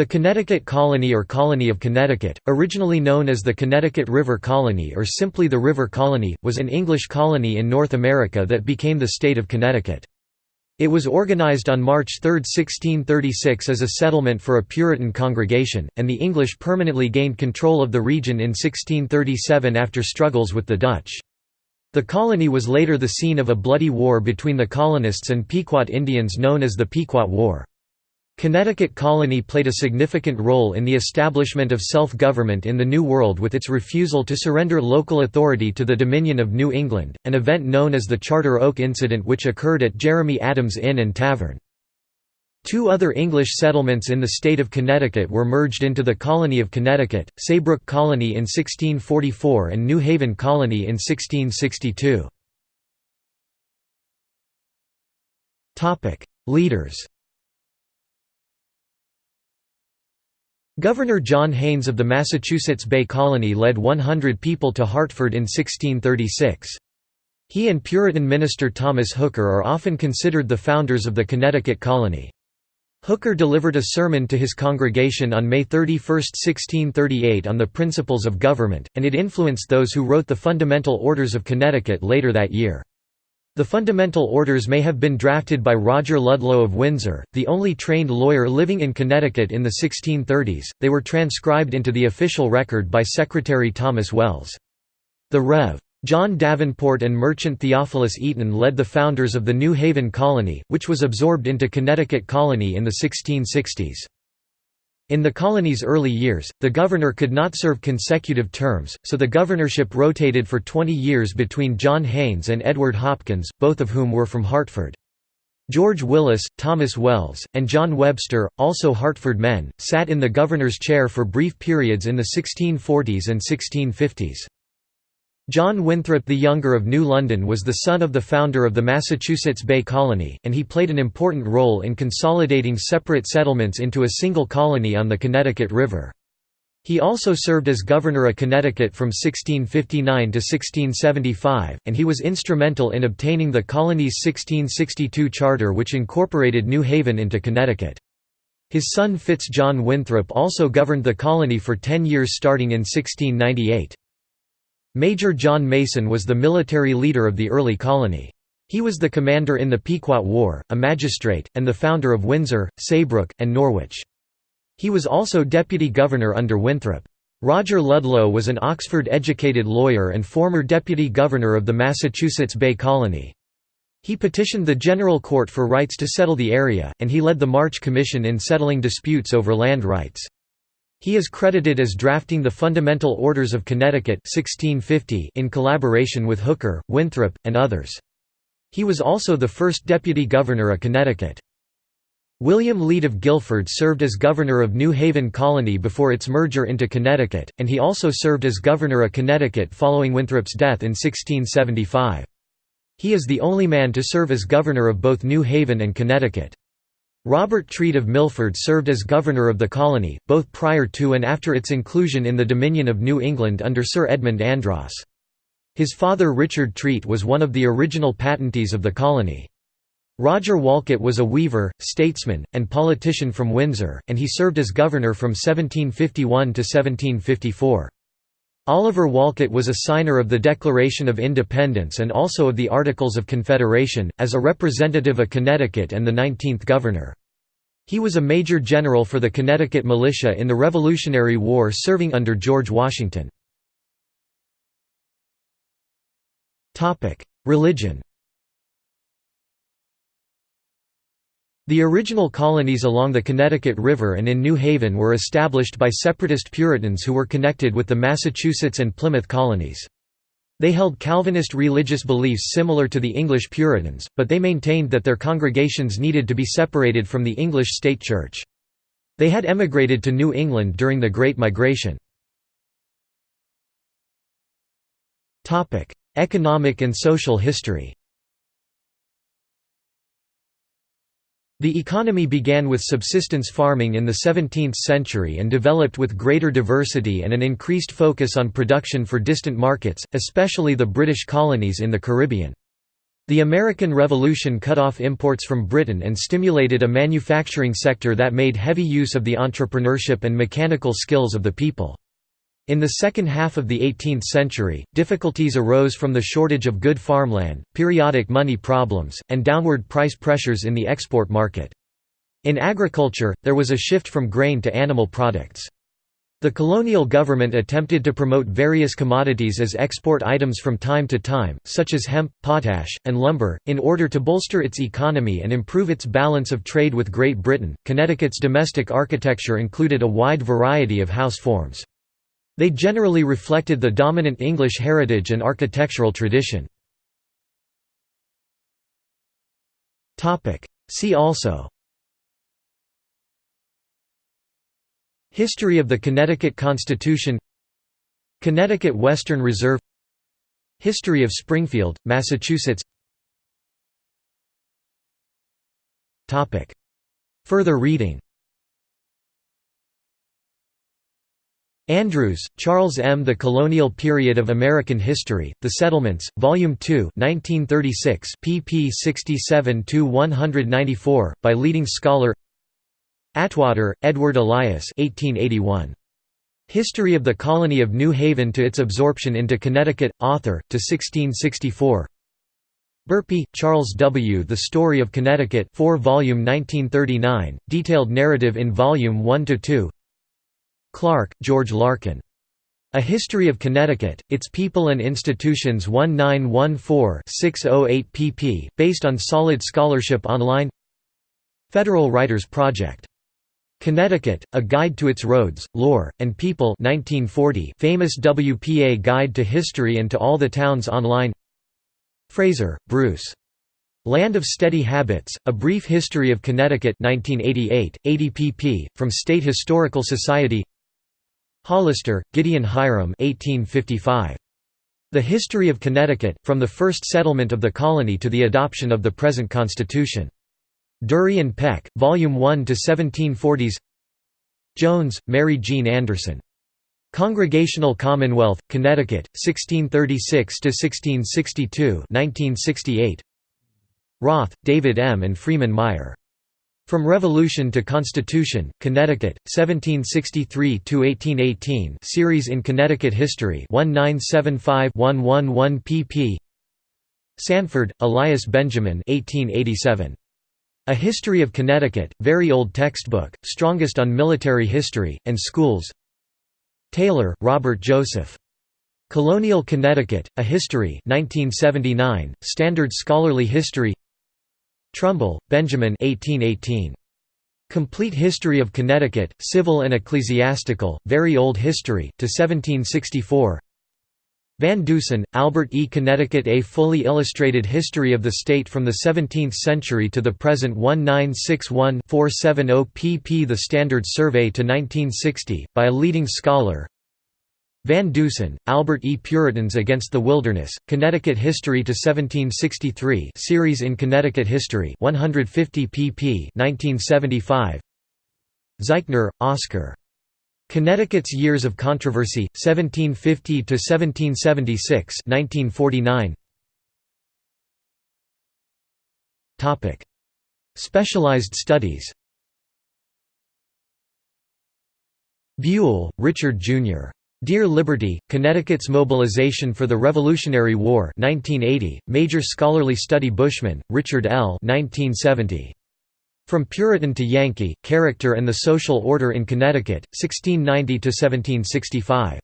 The Connecticut Colony or Colony of Connecticut, originally known as the Connecticut River Colony or simply the River Colony, was an English colony in North America that became the state of Connecticut. It was organized on March 3, 1636 as a settlement for a Puritan congregation, and the English permanently gained control of the region in 1637 after struggles with the Dutch. The colony was later the scene of a bloody war between the colonists and Pequot Indians known as the Pequot War. Connecticut Colony played a significant role in the establishment of self-government in the New World with its refusal to surrender local authority to the Dominion of New England, an event known as the Charter Oak Incident which occurred at Jeremy Adams Inn and Tavern. Two other English settlements in the state of Connecticut were merged into the Colony of Connecticut, Saybrook Colony in 1644 and New Haven Colony in 1662. Leaders Governor John Haynes of the Massachusetts Bay Colony led 100 people to Hartford in 1636. He and Puritan minister Thomas Hooker are often considered the founders of the Connecticut colony. Hooker delivered a sermon to his congregation on May 31, 1638 on the principles of government, and it influenced those who wrote the Fundamental Orders of Connecticut later that year. The fundamental orders may have been drafted by Roger Ludlow of Windsor, the only trained lawyer living in Connecticut in the 1630s, they were transcribed into the official record by Secretary Thomas Welles. The Rev. John Davenport and merchant Theophilus Eaton led the founders of the New Haven Colony, which was absorbed into Connecticut Colony in the 1660s. In the colony's early years, the governor could not serve consecutive terms, so the governorship rotated for 20 years between John Haynes and Edward Hopkins, both of whom were from Hartford. George Wyllys, Thomas Welles, and John Webster, also Hartford men, sat in the governor's chair for brief periods in the 1640s and 1650s. John Winthrop the Younger of New London was the son of the founder of the Massachusetts Bay Colony, and he played an important role in consolidating separate settlements into a single colony on the Connecticut River. He also served as governor of Connecticut from 1659 to 1675, and he was instrumental in obtaining the colony's 1662 charter which incorporated New Haven into Connecticut. His son Fitz John Winthrop also governed the colony for ten years starting in 1698. Major John Mason was the military leader of the early colony. He was the commander in the Pequot War, a magistrate, and the founder of Windsor, Saybrook, and Norwich. He was also deputy governor under Winthrop. Roger Ludlow was an Oxford-educated lawyer and former deputy governor of the Massachusetts Bay Colony. He petitioned the General Court for rights to settle the area, and he led the March Commission in settling disputes over land rights. He is credited as drafting the Fundamental Orders of Connecticut 1650 in collaboration with Hooker, Winthrop, and others. He was also the first deputy governor of Connecticut. William Leete of Guilford served as governor of New Haven Colony before its merger into Connecticut, and he also served as governor of Connecticut following Winthrop's death in 1675. He is the only man to serve as governor of both New Haven and Connecticut. Robert Treat of Milford served as governor of the colony, both prior to and after its inclusion in the Dominion of New England under Sir Edmund Andros. His father Richard Treat was one of the original patentees of the colony. Roger Wolcott was a weaver, statesman, and politician from Windsor, and he served as governor from 1751 to 1754. Oliver Wolcott was a signer of the Declaration of Independence and also of the Articles of Confederation, as a representative of Connecticut and the 19th governor. He was a major general for the Connecticut militia in the Revolutionary War serving under George Washington. Religion The original colonies along the Connecticut River and in New Haven were established by separatist Puritans who were connected with the Massachusetts and Plymouth colonies. They held Calvinist religious beliefs similar to the English Puritans, but they maintained that their congregations needed to be separated from the English state church. They had emigrated to New England during the Great Migration. Economic and social history The economy began with subsistence farming in the 17th century and developed with greater diversity and an increased focus on production for distant markets, especially the British colonies in the Caribbean. The American Revolution cut off imports from Britain and stimulated a manufacturing sector that made heavy use of the entrepreneurship and mechanical skills of the people. In the second half of the 18th century, difficulties arose from the shortage of good farmland, periodic money problems, and downward price pressures in the export market. In agriculture, there was a shift from grain to animal products. The colonial government attempted to promote various commodities as export items from time to time, such as hemp, potash, and lumber, in order to bolster its economy and improve its balance of trade with Great Britain. Connecticut's domestic architecture included a wide variety of house forms. They generally reflected the dominant English heritage and architectural tradition. See also. History of the Connecticut Constitution. Connecticut Western Reserve. History of Springfield, Massachusetts. Further reading Andrews, Charles M. The Colonial Period of American History, The Settlements, Volume 2 1936 pp 67–194, by leading scholar Atwater, Edward Elias 1881. History of the Colony of New Haven to its absorption into Connecticut, author, to 1664 Burpee, Charles W. The Story of Connecticut 4 volume 1939, detailed narrative in volume 1–2 Clark, George Larkin. A History of Connecticut, Its People and Institutions 1914-608 pp. based on solid scholarship online Federal Writers Project. Connecticut, A Guide to Its Roads, Lore, and People 1940 famous WPA Guide to History and to All the Towns Online Fraser, Bruce. Land of Steady Habits, A Brief History of Connecticut 1988, 80 pp. from State Historical Society Hollister, Gideon Hiram 1855. The History of Connecticut, from the first settlement of the colony to the adoption of the present constitution. Durrie and Peck, Volume 1 to 1740s. Jones, Mary Jean Anderson. Congregational Commonwealth, Connecticut, 1636 to 1662, 1968. Roth, David M. and Freeman Meyer. From Revolution to Constitution, Connecticut, 1763–1818 Series in Connecticut History 1975-111 pp. Sanford, Elias Benjamin 1887. A History of Connecticut, very old textbook, strongest on military history, and schools Taylor, Robert Joseph. Colonial Connecticut, A History 1979, Standard Scholarly History Trumbull, Benjamin 1818. Complete History of Connecticut, Civil and Ecclesiastical, Very Old History, to 1764 Van Dusen, Albert E. Connecticut A fully illustrated history of the state from the 17th century to the present 1961-470 pp The Standard Survey to 1960, by a leading scholar Van Dusen, Albert E. Puritans Against the Wilderness, Connecticut History to 1763 series in Connecticut History 150 pp 1975 Zeichner, Oscar. Connecticut's Years of Controversy, 1750 to 1776, 1949. Topic: Specialized studies Buel, Richard Jr. Dear Liberty, Connecticut's Mobilization for the Revolutionary War 1980, Major Scholarly Study Bushman, Richard L. 1970. From Puritan to Yankee, Character and the Social Order in Connecticut, 1690–1765.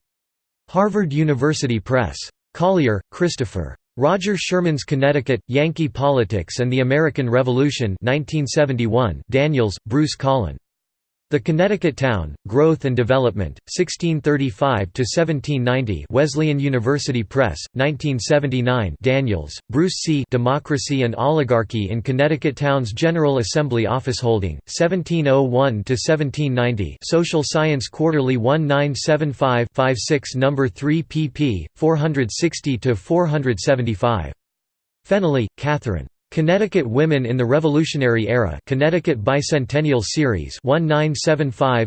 Harvard University Press. Collier, Christopher. Roger Sherman's Connecticut, Yankee Politics and the American Revolution 1971 Daniels, Bruce Collin. The Connecticut Town, Growth and Development, 1635–1790 Wesleyan University Press, 1979 Daniels, Bruce C. Democracy and Oligarchy in Connecticut Town's General Assembly Office Holding, 1701–1790 Social Science Quarterly 1975-56 No. 3 pp. 460–475. Fennelly, Catherine. Connecticut Women in the Revolutionary Era Connecticut Bicentennial Series 1975-60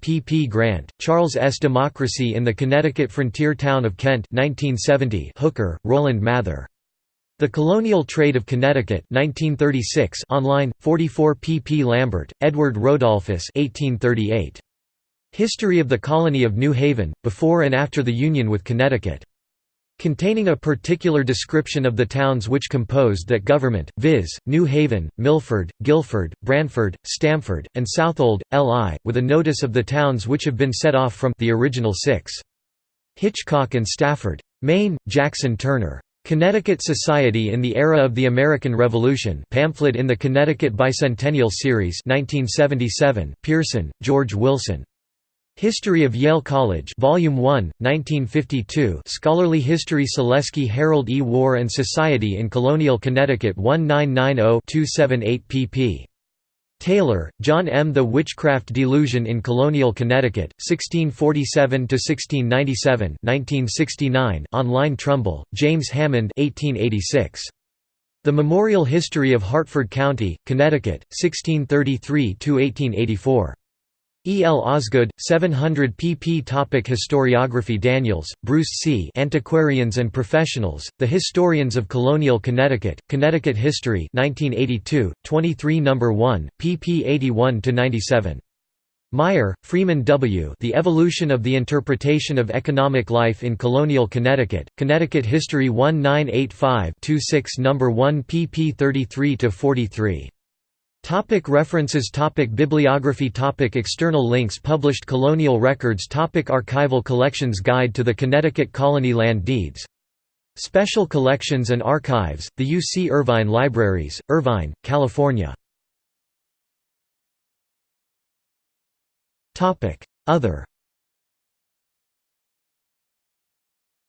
pp Grant, Charles S. Democracy in the Connecticut Frontier Town of Kent 1970 Hooker, Roland Mather. The Colonial Trade of Connecticut 1936 online, 44 pp Lambert, Edward Rodolphus 1838. History of the Colony of New Haven, before and after the Union with Connecticut. Containing a particular description of the towns which composed that government, viz., New Haven, Milford, Guilford, Branford, Stamford, and Southold, L.I., with a notice of the towns which have been set off from the original six. Hitchcock and Stafford. Main, Jackson Turner. Connecticut Society in the Era of the American Revolution pamphlet in the Connecticut Bicentennial Series 1977, Pierson, George Wilson. History of Yale College Volume 1, 1952 Scholarly History Selesky Harold E. War and Society in Colonial Connecticut 1990-278 pp. Taylor, John M. The Witchcraft Delusion in Colonial Connecticut, 1647–1697 1969 online Trumbull, James Hammond 1886. The Memorial History of Hartford County, Connecticut, 1633–1884. E. L. Osgood, 700 pp. Topic Historiography Daniels, Bruce C. Antiquarians and Professionals, The Historians of Colonial Connecticut, Connecticut History 1982, 23 No. 1, pp 81–97. Meyer, Freeman W. The Evolution of the Interpretation of Economic Life in Colonial Connecticut, Connecticut History 1985-26 No. 1 pp 33–43. Topic references topic Bibliography topic External links Published colonial records topic Archival collections Guide to the Connecticut Colony Land Deeds. Special Collections and Archives, the U. C. Irvine Libraries, Irvine, California. Other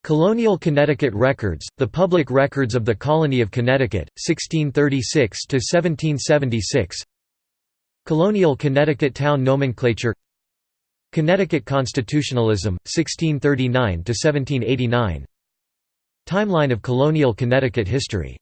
Colonial Connecticut Records, the public records of the Colony of Connecticut, 1636–1776 Colonial Connecticut Town Nomenclature. Connecticut Constitutionalism, 1639–1789 Timeline of colonial Connecticut history